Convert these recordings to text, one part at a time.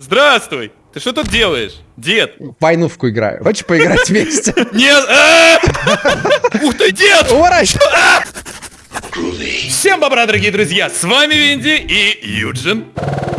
Здравствуй! Ты что тут делаешь? Дед! В войнувку играю. Хочешь поиграть вместе? Нет! а! Ух ты, дед! Уворачивай! Всем бобра, дорогие друзья! С вами Винди и Юджин.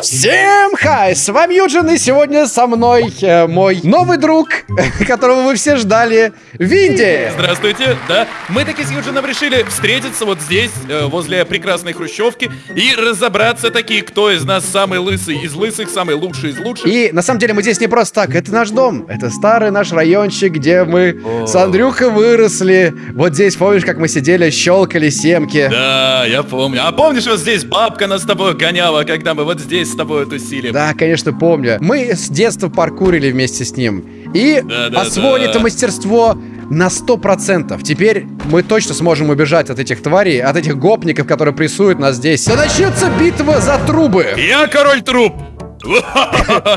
Всем хай! С вами Юджин, и сегодня со мной э, мой новый друг, которого вы все ждали, Винди! Здравствуйте, да. Мы таки с Юджином решили встретиться вот здесь, э, возле прекрасной хрущевки, и разобраться таки, кто из нас самый лысый из лысых, самый лучший из лучших. И на самом деле мы здесь не просто так, это наш дом, это старый наш райончик, где мы О. с Андрюхой выросли. Вот здесь, помнишь, как мы сидели, щелкали семки? Да, я помню. А помнишь, вот здесь бабка нас с тобой гоняла, когда мы вот здесь с тобой тусили? Да, конечно, помню. Мы с детства паркурили вместе с ним. И Да, да, освоили да. это мастерство на 100%. Теперь мы точно сможем убежать от этих тварей, от этих гопников, которые прессуют нас здесь. Да начнется битва за трубы. Я король труп!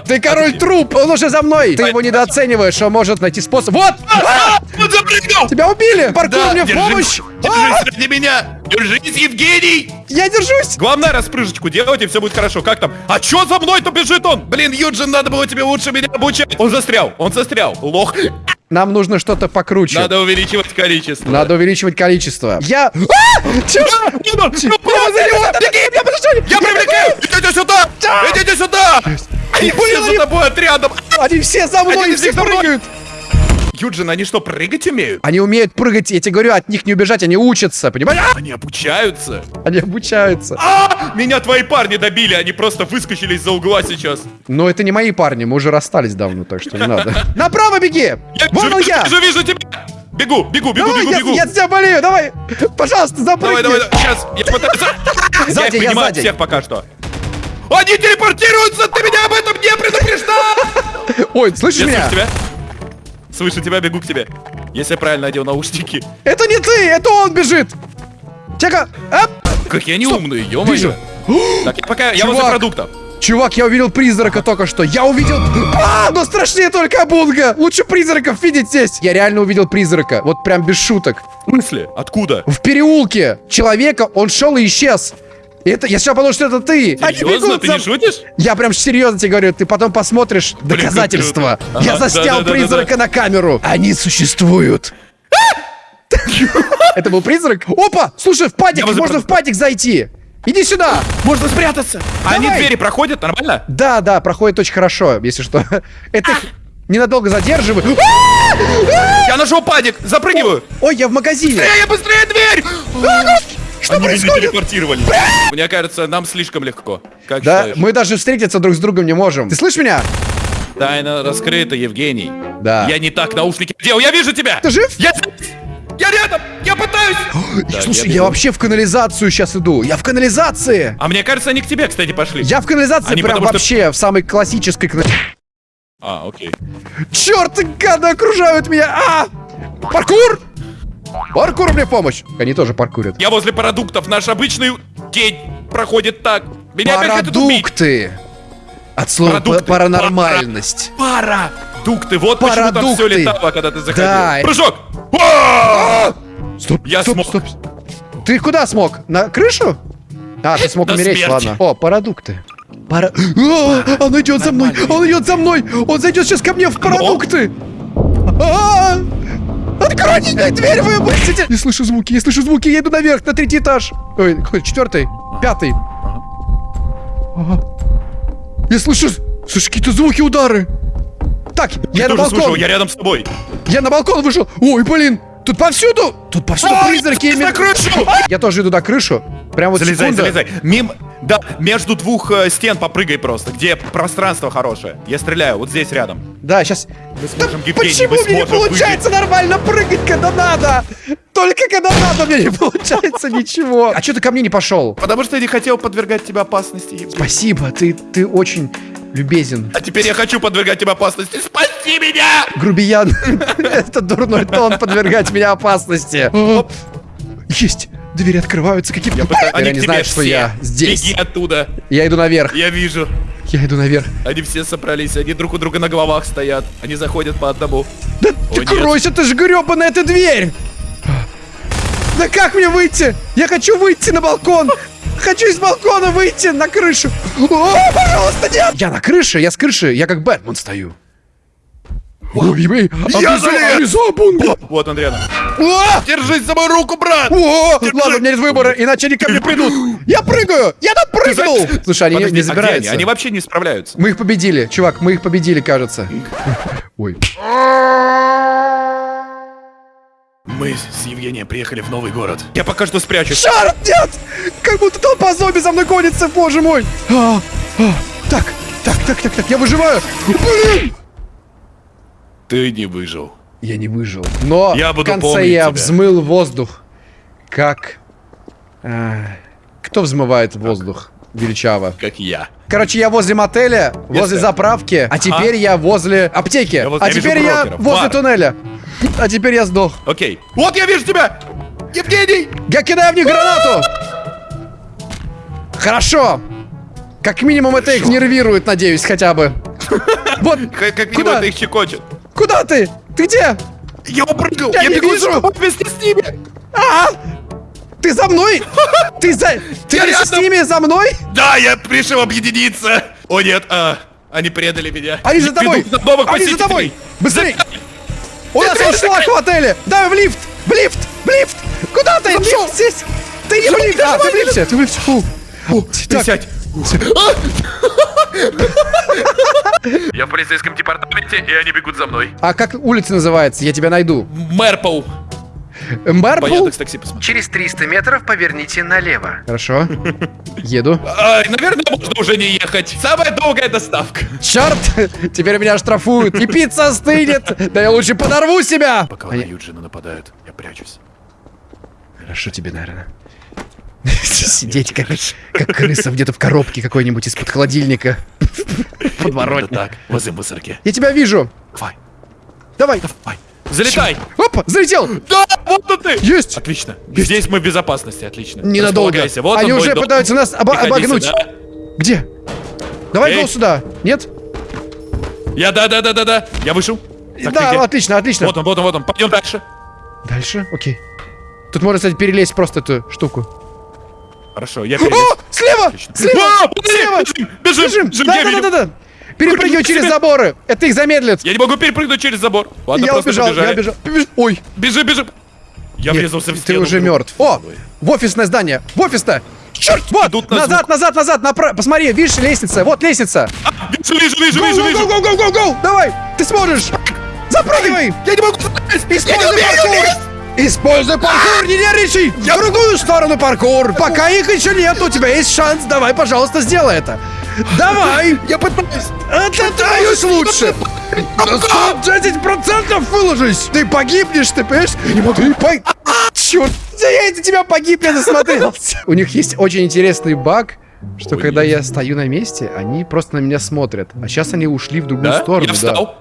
Ты король труп, он уже за мной. Ты его недооцениваешь, он может найти способ. Вот! А! Он запрыгнул! Тебя убили! Паркур Да, мне в держись, помощь! А! Держись ради меня! Держись, Евгений! Я держусь! Главное распрыжечку делать, и все будет хорошо. Как там? А чё за мной-то бежит он? Блин, Юджин, надо было тебе лучше меня обучать. Он застрял, он застрял. Лох. Нам нужно что-то покруче. Надо увеличивать количество. Надо увеличивать количество. Я... А! А, Я привлекаю! Идите сюда! Идите сюда! Они все за тобой отрядом. Они все за мной, все прыгают! Юджин, они что, прыгать умеют? Они умеют прыгать, я тебе говорю, от них не убежать, они учатся, понимаешь? А! Они обучаются. Они обучаются. А! Меня твои парни добили, они просто выскочили из-за угла сейчас. Но это не мои парни, мы уже расстались давно, так что не надо. Направо беги! Вон я! вижу, вижу тебя! Бегу, бегу, бегу, Давай, бегу, я, бегу. я тебя болею, давай! Пожалуйста, запрыгни! Давай, давай, давай, сейчас, я пытаюсь... Сзади, я я сзади. всех пока что. Они телепортируются, ты меня об этом не предупреждал! Ой, слышишь Я меня? слышу тебя. Слышу тебя, бегу к тебе. Если я правильно надел наушники. Это не ты, это он бежит! Чека! Оп! Какие они Стоп, умные, ё вижу. Так, я пока, я возле Чувак. продуктов. Чувак, я увидел призрака только что. Я увидел... А, но страшнее только Абунга. Лучше призраков видеть здесь. Я реально увидел призрака. Вот прям без шуток. В смысле? Откуда? В переулке. Человека, он шел и исчез. Это, я сейчас подумал, что это ты. Они Серьезно? бегут Ты за- не шутишь? Я прям серьезно тебе говорю, ты потом посмотришь Блин, доказательства. круто. Я Ага, заснял да-да-да-да-да. призрака на камеру. Они существуют. Это был призрак? Опа! Слушай, в падик, Я возле можно в падик зайти. Иди сюда. Можно спрятаться. А они двери проходят нормально? Да, да, проходит очень хорошо, если что. Это их ненадолго задерживает. Я нашел падик, запрыгиваю. Ой, я в магазине. Быстрее, быстрее дверь! Что Они происходит? телепортировали. Мне кажется, нам слишком легко. Как Да, считаешь? мы даже встретиться друг с другом не можем. Ты слышишь меня? Тайна раскрыта, Евгений. Да. Я не так наушники делал. Я вижу тебя! Ты жив? Я здесь! Я рядом! Я пытаюсь! Да, Слушай, я я, бегу. вообще в канализацию сейчас иду. Я в канализации. А мне кажется, они к тебе, кстати, пошли. Я в канализации Они прям потому что- вообще в самой классической канализации. А, окей. Черт, гады окружают меня! А! Паркур! Паркур мне в помощь! Они тоже паркурят. Я возле продуктов. Наш обычный день проходит так. Меня. Продукты! От слова Продукты. па- паранормальность. Парадукты. Вот почему там все Парадукты. летало, когда ты заходил. Да. Прыжок! А! Стоп, Я стоп, смог. стоп. Ты куда смог? На крышу? А, ты смог умереть, смерти. ладно. О, продукты. Пара... А, он идет за мной! Он идет за мной! Он зайдет сейчас ко мне в продукты! А! Откройте мне дверь, вы будете! Я слышу звуки, я слышу звуки, я иду наверх, на третий этаж. Ой, какой, четвертый, пятый. Ага. Я слышу, слышу какие-то звуки, удары. Так, я, Я на тоже слышал, балкон. я рядом с тобой. Я на балкон вышел. Ой, блин, тут повсюду. Тут повсюду Ой, призраки. на именно- крышу! Я тоже иду на крышу. Прям вот Залезай, секунда. залезай. Мим... Да, между двух э, стен попрыгай просто, где пространство хорошее. Я стреляю, вот здесь рядом. Да, сейчас. Мы сможем, Евгений, Почему мы мне не сможем получается нормально прыгать, когда надо? Только когда надо, мне не получается ничего. А что ты ко мне не пошел? Потому что я не хотел подвергать тебя опасности. Евгений. Спасибо, ты, ты очень любезен. А теперь я хочу подвергать тебя опасности. Спаси меня! Грубиян. Это дурной тон подвергать меня опасности. Есть. Двери открываются какие-то. Я пытаюсь... Теперь Они они тебе знают, что все. я здесь. Беги оттуда. Я иду наверх. Я вижу. Я иду наверх. Они все собрались, они друг у друга на головах стоят. Они заходят по одному. Да О, ты кройся, ты же гребаная эта дверь! Да как мне выйти? Я хочу выйти на балкон! Хочу из балкона выйти на крышу. О, пожалуйста, нет! Я на крыше, я с крыши, я как Бэтмен стою. Ой, ой, Я обрезал- залез! Вот он рядом. О! Держись за мою руку, брат! О, ладно, у меня нет выбора, иначе они ко мне придут. Я прыгаю! Я допрыгнул! Слушай, они не- Подожди, не а забираются. они? Они вообще не справляются. Мы их победили, чувак, мы их победили, кажется. Ой. Мы с Евгением приехали в новый город. Я пока что спрячусь. Черт, нет! Как будто толпа зомби за мной гонится, боже мой! А, а, так, так, так, так, так, я выживаю! Блин! Ты не выжил. Я не выжил. Но Я буду в конце я тебя. взмыл воздух. Как... а, кто взмывает воздух? Величаво. Как я. Короче, я возле мотеля, возле Если- заправки, а теперь я возле аптеки, Я вот- а я теперь я возле Бар. туннеля. А теперь я сдох. Окей. Вот я вижу тебя! Евгений! Я кидаю в них гранату! Хорошо! Как минимум это их нервирует, надеюсь, хотя бы. Вот, Как, как Куда? это их щекочет. куда ты? Ты где? Я упрыгнул! Я Я, не бегу вижу. за- вместе с ними! А! Ты за мной? Ты за... Ты вместе с ними за мной? Да, я пришел объединиться! О нет, а, они предали меня. Они за тобой! Они за тобой! Быстрей! У нас он шлак в отеле! Давай в лифт! В лифт! В лифт! Куда ты? Лифт здесь! Ты не в лифт! А, ты в лифте! Ты в лифте! Фу. Ты Так, сядь. Я в полицейском департаменте, и они бегут за мной. А как улица называется? Я тебя найду. Мэрпоу. По Мэрпл? Яндекс такси посмотри. Через 300 метров поверните налево. Хорошо. Еду. А, наверное, можно уже не ехать. Самая долгая доставка. Черт! Теперь меня штрафуют. И пицца остынет. Да я лучше подорву себя. Пока на Юджина нападают, я прячусь. Хорошо тебе, наверное. Сидеть как, как крыса где-то в коробке какой-нибудь из-под холодильника. Подворотне. Именно так, возле мусорки. Я тебя вижу. Давай, Давай. давай. Залетай. Опа, залетел. Да, вот он ты. Есть. Отлично. Здесь мы в безопасности, отлично. Ненадолго. Вот Они уже дом. пытаются нас обогнуть. сюда. Где? Давай Эй. сюда. Нет? Я, да, да, да, да, да. Я вышел. Так, да, отлично, отлично. Вот он, вот он, вот он. Пойдем дальше. Дальше? Окей. Тут можно, кстати, перелезть просто эту штуку. Хорошо, я О, перелез. слева! Отлично. Слева! А, слева! бежим, бежим, Бежим! бежим, Да, да, да, видел. да, да. Перепрыгивай через заборы. Это их замедлит. Я не могу перепрыгнуть через забор. Ладно, я убежал, побежали. я убежал. Побеж- Ой, Бежи, бежи. Я нет, врезался в ты стену. уже вдруг. мертв. О, в офисное здание. В офис-то. Черт, вот, Идут на назад, звук. назад, назад, направо. Посмотри, видишь, лестница. Вот лестница. Вижу, вижу, вижу, Гоу, вижу, гоу, вижу. гоу, гоу, гоу, гоу. Давай, ты сможешь. Запрыгивай. Я не могу Используй не умею паркур! Используй паркур, не нервничай! В другую сторону паркур! Пока их еще нет, у тебя есть шанс. Давай, пожалуйста, сделай это. Давай! Я пытаюсь. Это ты можешь лучше! На 110% выложись! Ты погибнешь, ты понимаешь? Я не могу. Ты по... Черт! Я из-за тебя погиб, я засмотрелся. У них есть очень интересный баг, что Ой. когда я стою на месте, они просто на меня смотрят. А сейчас они ушли в другую Да? сторону. Я да. встал.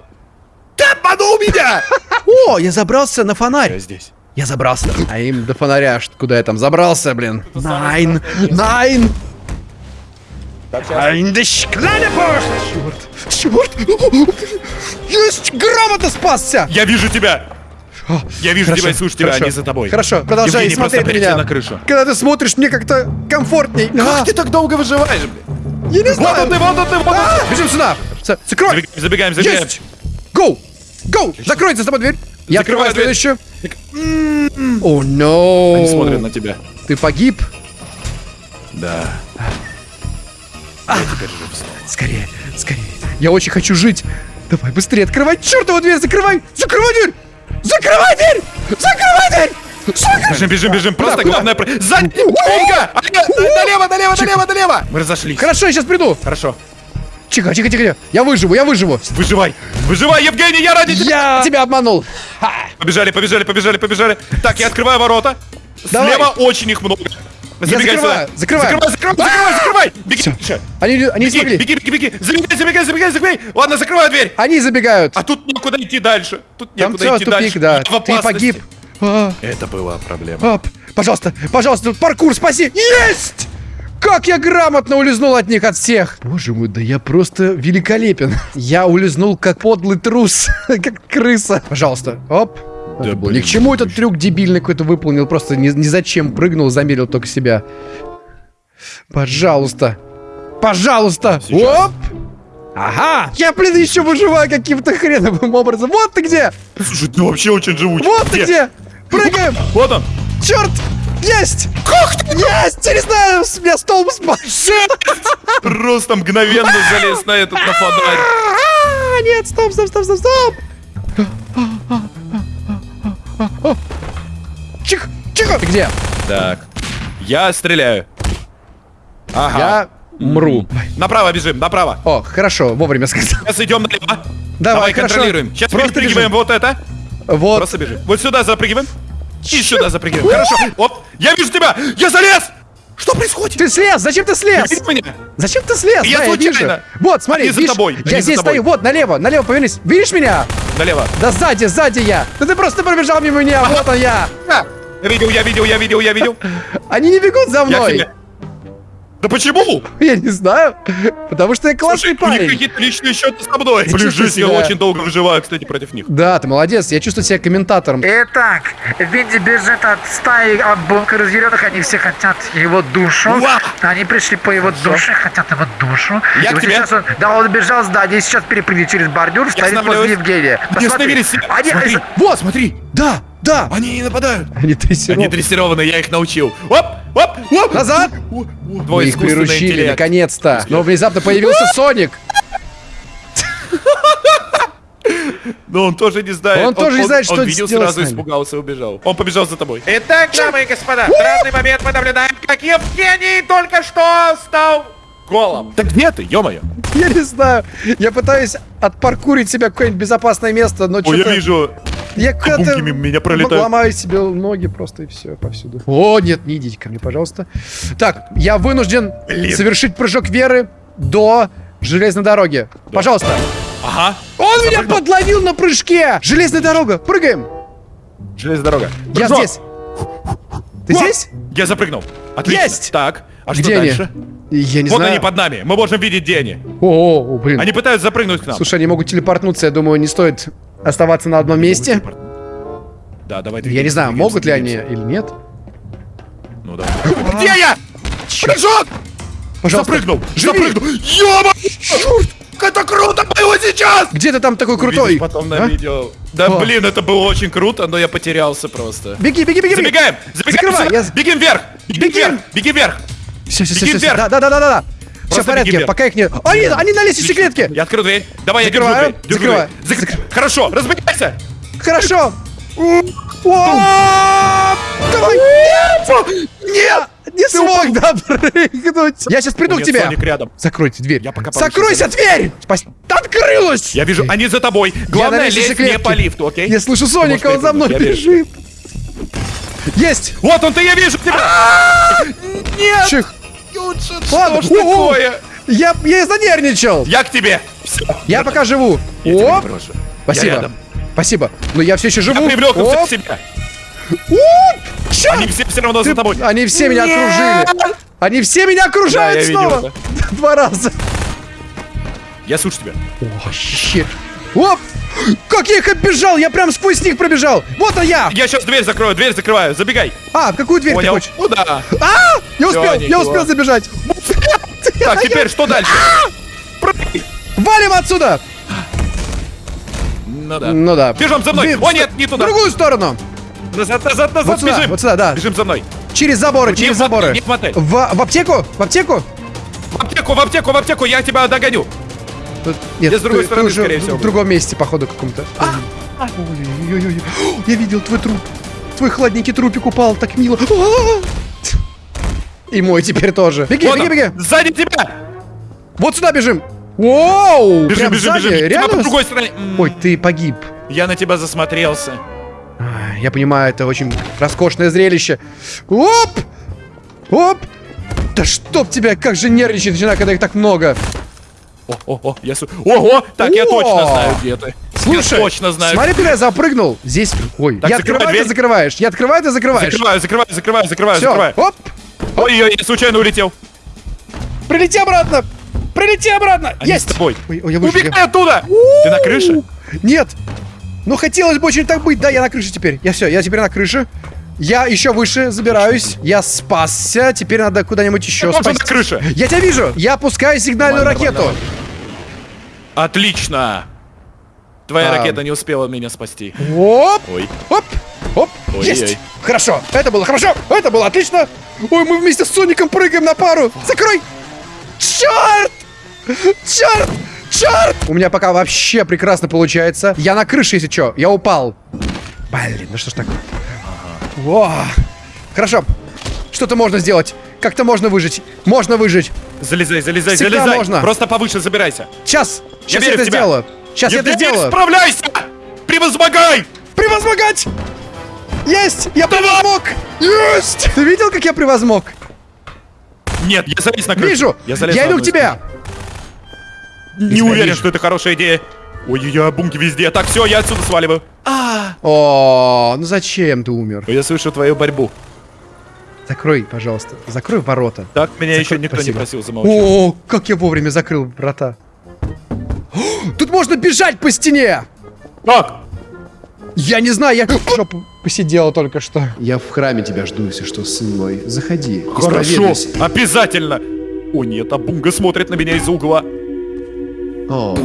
Ты обманул меня! О, я забрался на фонарь. Я здесь. Я забрался. А им до фонаря, куда я там забрался, блин. Найн! Найн! Найн, да шкляня Черт! Черт! Есть! Грамотно спасся! Я вижу тебя. Я вижу Хорошо, тебя и слышу тебя, хорошо. они за тобой. Хорошо, продолжай Евгений, смотреть на меня. на крышу. Когда ты смотришь, мне как-то комфортней. А, Как ты так долго выживаешь, блин? я не Вот знаю. он ты, вот он ты, вот он А, ты. Бежим сюда. Закрой. Забегаем, забегаем, забегаем. Есть! Гоу! Гоу! Закройте за тобой дверь. Я открываю дверь. следующую. О, но. Они смотрят на тебя. Ты погиб? Да. Я теперь жив снова. Скорее, скорее. Я очень хочу жить. Давай быстрее, открывай чертову дверь, закрывай! Закрывай дверь! Закрывай дверь! Закрывай дверь! Бежим, бежим, бежим. Просто куда? главное... Сзади! Умка! Налево, налево, налево, налево! Мы разошлись. Хорошо, я сейчас приду. Хорошо. Тихо, тихо, тихо. Я выживу, я выживу. Выживай! Выживай, Евгений, я ради тебя! Я тебя обманул. Ха. Побежали, побежали, побежали, побежали. Так, я открываю ворота. Давай. Слева очень их много. Забегай закрываю, сюда. закрываю. Закрывай, закрывай, закрывай, закрывай. Беги, дальше. Они, они Беги, смогли. беги, беги, беги. Забегай, забегай, забегай, забегай. Ладно, закрываю дверь. Они забегают. А тут некуда идти дальше. Тут Там некуда все, идти тупик, дальше. да. Я Ты погиб. А, Это была проблема. ап. Пожалуйста, пожалуйста, паркур, спаси. Есть! Как я грамотно улизнул от них, от всех. Боже мой, да я просто великолепен. Я улизнул как подлый трус, как крыса. Пожалуйста, оп. Да было ни блин, к чему этот трюк дебильный какой-то выполнил, просто ни, ни зачем прыгнул, замерил только себя. Пожалуйста. Пожалуйста. Сейчас. Оп! Ага! Я, блин, еще выживаю каким-то хреновым образом. Вот ты где! Слушай, ты вообще очень живучий. Вот ты где! Прыгаем! Вот он. Черт! Есть! Как ты? Есть! Я не знаю, с меня столб спал. Просто мгновенно залез на этот на фонарь. А, Нет, стоп, стоп, стоп, стоп, стоп! Чих, чихо! Ты где? Так. Я стреляю. Ага. Я мру. Направо бежим, направо. О, хорошо, вовремя сказал. Сейчас идем налево. Давай, хорошо. контролируем. Сейчас Просто перепрыгиваем бежим. вот это. Вот. Просто бежим. Вот сюда запрыгиваем. И сюда запрыгиваем. Хорошо. Оп. Я вижу тебя. Я залез. Что происходит? Ты слез! Зачем ты слез? Зачем ты слез? Я Да, случайно. вижу. Вот, смотри, Они за видишь, тобой, я они за здесь тобой. стою. Вот, налево, налево повернись. Видишь меня? Налево. Да сзади, сзади я. Да ты просто пробежал мимо меня. Вот он я. Я видел, я видел, я видел, я видел. Они не бегут за Я мной. Да почему? Я не знаю. Потому что я классный Слушай, у них парень. какие-то личные счеты со мной. Я Блин, жизнь, я себя- очень долго выживаю, кстати, против них. Да, ты молодец. Я чувствую себя комментатором. Итак, Винди бежит от стаи от бункера зеленых, они все хотят его душу. Уа! Они пришли по его душе, хотят его душу. Я И к вот тебе. сейчас он, да, он бежал с здания, сейчас перепрыгнет через бордюр, стоит возле Евгения. Посмотри, они, Смотри. Вот, смотри. Да, да. Они не нападают. Они дрессированы. Они дрессированы, я их научил. Оп, оп, оп. Назад. Твой их приручили, наконец-то. Но внезапно появился Соник. Но он тоже не знает. Он тоже не знает, что Он видел сразу, испугался и убежал. Он побежал за тобой. Итак, дамы и господа, в данный момент мы наблюдаем, как Евгений только что стал голом. Да где ты, ё-моё? Я не знаю. Я пытаюсь отпаркурить себя в какое-нибудь безопасное место, но Ой, я что-то... вижу. Я мимо меня пролетают. ломаю себе ноги просто и все повсюду. О, нет, не идите ко мне, пожалуйста. Так, я вынужден Блин. совершить прыжок веры до железной дороги. Пожалуйста. Ага. Он меня Запрыгнул. подловил на прыжке! Железная дорога, прыгаем! Железная дорога. Я Прыжок. здесь. Ты Вот. здесь? Я запрыгнул. Отлично. Есть! Так, а Где что они? дальше? Я не вот знаю. они под нами. Мы можем видеть, где они. О, о, о, блин. Они пытаются запрыгнуть к нам. Слушай, они могут телепортнуться, я думаю, не стоит оставаться на одном месте. Да, давай. Я не знаю, двигаемся, могут ли они или нет. Ну да. Где я? Прыжок! Пожалуйста. Запрыгнул! живи! Запрыгнул! Ёба! Это круто было сейчас! Где ты там такой крутой? Увидишь потом на А? видео. Да О. блин, это было очень круто, но я потерялся просто. Беги, беги, беги. Забегаем! Забегаем Закрывай, я- Бегим вверх! Бегим Бегим! вверх! Бегим вверх! Все, все, Беги все, все. вверх. Да, да, да, да, да. Все в порядке, вверх. пока их нет. Они, они на лестничной клетке. Я открою дверь. Давай, Закрываю, я держу дверь. Закрываю. дверь. Зак- Хорошо, разбегайся! Хорошо. Давай. Нет! Нет! Не смог допрыгнуть. Я сейчас приду к тебе. Соник рядом. Закройте дверь. Я пока Закройся, дверь! Открылась! Я вижу, они за тобой. Главное, лезть не по лифту, окей? Я слышу Соника, он за мной бежит. Есть! Вот он, ты я вижу тебя! Нет! Чих. Что Ладно, ж о-о. такое? Я, я занервничал. Я к тебе! Всё. Я пока живу. Я тебя Оп. Спасибо. рядом. Спасибо. Но я все еще живу. Я привлек их себе. Оп. Они все все равно за тобой. Они все меня окружили. Они все меня окружают Да, я видел снова. Два раза. Я слышу тебя. О, щит. Оп! Как я их оббежал! Я прям сквозь них пробежал! Вот он я! Я сейчас дверь закрою, дверь закрываю. Забегай. А, в какую дверь Понял? ты хочешь? Куда? А! Я успел! Я успел забежать! Так, теперь что дальше? Прыгай. Валим отсюда! Ну да. Ну да. Бежим за мной. О, нет, не В туда. другую сторону! Назад, назад, назад, Вот сюда, бежим. вот сюда, да. Бежим за мной. Через заборы, через в заборы. не в. В, в аптеку? В аптеку? В аптеку, в аптеку, в аптеку, я тебя догоню. Нет, Я с другой ты- ты стороны, уже скорее в- всего, В другом месте, походу, каком-то. Ой-ой-ой-ой. О, Я видел твой труп. Твой хладненький трупик упал, так мило. А! И мой теперь тоже. Беги, беги, беги. Сзади тебя. Вот сюда бежим. Воу! Бежим, прям бежим, сзади? бежим. Реально? другой стороне. М, Ой, ты погиб. Я на тебя засмотрелся. А, Я понимаю, это очень роскошное зрелище. Оп! Оп! Да чтоб тебя, как же нервничать начинаю, когда их так много. О, о, я су... Ого! Так, я О! точно знаю, где ты. Слушай, я точно знаю. смотри, куда я запрыгнул. Здесь, ой, Так, я открываю, ты дверь. закрываешь. Я открываю, ты закрываешь. Закрываю, закрываю, закрываю, закрываю, Все, закрываю. оп, Ой-ой, я случайно улетел. прилети обратно. Прилети обратно. Они Есть. с тобой. Ой, ой, я вышел. Убегай оттуда! Ты на крыше? Нет. Но хотелось бы очень так быть. Да, я на крыше теперь. Я все, я теперь на крыше. Я еще выше забираюсь. Я спасся. Теперь надо куда-нибудь еще на крыше. Я тебя вижу. Я пускаю сигнальную Нормально, ракету. нормально. Отлично. Твоя А. ракета не успела меня спасти. Оп. Ой. Оп. Оп. Ой-ой. Есть. Хорошо. Это было хорошо. Это было отлично. Ой, мы вместе с Соником прыгаем на пару. Закрой. Черт. Черт. Черт. У меня пока вообще прекрасно получается. Я на крыше, если что. Я упал. Блин, ну что ж такое? Во. Хорошо. Что-то можно сделать. Как-то можно выжить. Можно выжить. Залезай, залезай, Всегда залезай. можно. Просто повыше забирайся. Сейчас. Сейчас я, верю это в тебя. сделаю. Сейчас я это Евгений, сделаю. справляйся! Превозмогай! Превозмогать! Есть! Я превозмог! Есть! Ты видел, как я превозмог? Нет, я залез на крышу. Вижу! Я, залез Я на иду одну к из тебе! Не уверен, вижу. что это хорошая идея. Ой-ой-ой, бунки везде. Так, все, я отсюда сваливаю. О, ну зачем ты умер? Я слышу твою борьбу. Закрой, пожалуйста. Закрой ворота. Так меня Закрой- еще никто спасибо. не просил замолчать. О, как я вовремя закрыл врата. О, Тут можно бежать по стене! Как? Я не знаю, я жопу посидела только что. Я в храме тебя жду, если что, сын мой. Заходи. Хорошо, обязательно. О нет, а Бунга смотрит на меня из-за угла. О.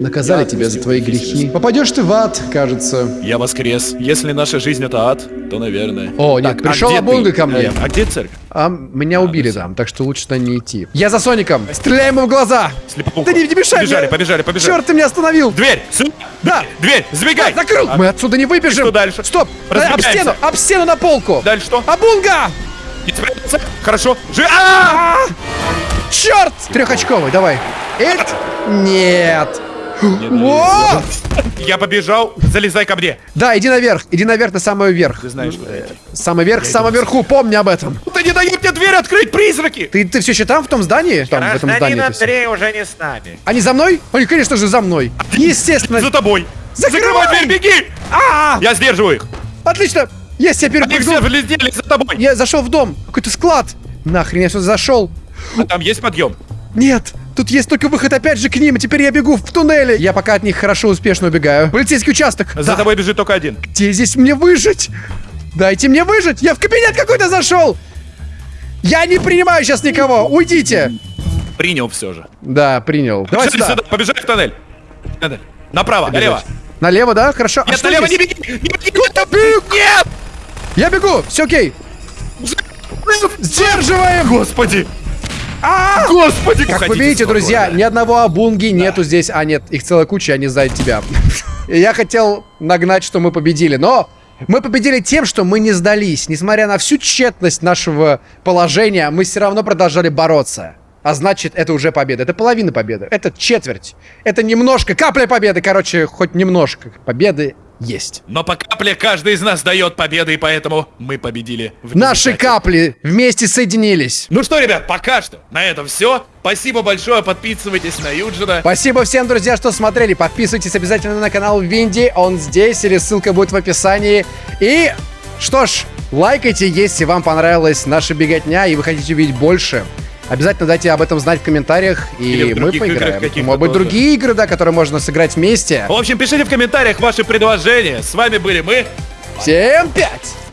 Наказали тебя за твои грехи. Попадешь ты в ад, кажется. Я воскрес. Если наша жизнь это ад, то наверное. О, нет, Так, а пришел Абунга ты? ко мне. Э, А где церковь? А меня убили там, так что лучше туда не идти. Я за Соником! Стреляй ему в глаза! Слепоуха. Да не, не мешай Побежали, мне. побежали, побежали. Черт, ты меня остановил! Дверь! Сюда! Да. Дверь! Сбегай! Закрыл! А Мы отсюда не выбежим! что дальше? Стоп! Да, Об Разбегаемся. стену! Об стену на полку! Дальше что? Абунга! Не спрятаться? Хорошо. Жи... А! Черт! Трехочковый, давай. Эт? Нет. О! Я побежал. Залезай ко мне. Да, иди наверх, иди наверх на самый верх. Ты знаешь, что это. Самый верх, самый верху, помни об этом. Ты не дают мне дверь открыть, призраки! Ты, ты все еще там, в том здании? Там, в этом здании. Андрей уже не с нами. Они за мной? Они, конечно же, за мной. Естественно. За тобой. Закрывай! Закрывай дверь, беги! А, Я сдерживаю их. отлично. Есть, я Они все перепрыгнул. влезли за тобой. Я зашел в дом. Какой-то склад. Нахрен я сюда зашел. А там есть подъем? Нет, тут есть только выход опять же к ним, и теперь я бегу в туннеле. Я пока от них хорошо, успешно убегаю. Полицейский участок. За Да. тобой бежит только один. Где здесь мне выжить? Дайте мне выжить! Я в кабинет какой-то зашел! Я не принимаю сейчас никого! Уйдите! Принял все же. Да, принял. Давай Побежали сюда. сюда, побежали в тоннель. Тоннель. Направо, налево. Налево, да? Хорошо. А Нет, что налево здесь? не беги! Не беги! Нет! Я бегу! Все окей. Сдерживаем! Господи! А! Господи! Как вы видите, друзья, ни одного абунги нету здесь. А, нет, их целая куча, они сзади тебя. Я хотел нагнать, что мы победили, но мы победили тем, что мы не сдались. Несмотря на всю тщетность нашего положения, мы все равно продолжали бороться. А значит, это уже победа. Это половина победы. Это четверть. Это немножко, капля победы. Короче, хоть немножко победы есть. Но по капле каждый из нас дает победы, и поэтому мы победили. в Наши капли вместе соединились. Ну что, ребят, пока что на этом все. Спасибо большое, подписывайтесь на Юджина. Спасибо всем, друзья, что смотрели. Подписывайтесь обязательно на канал Винди. Он здесь, или ссылка будет в описании. И, что ж, лайкайте, если вам понравилась наша беготня, и вы хотите увидеть больше. Обязательно дайте об этом знать в комментариях, и мы поиграем. Может быть, тоже. другие игры, да, которые можно сыграть вместе. В общем, пишите в комментариях ваши предложения. С вами были мы. Всем пять!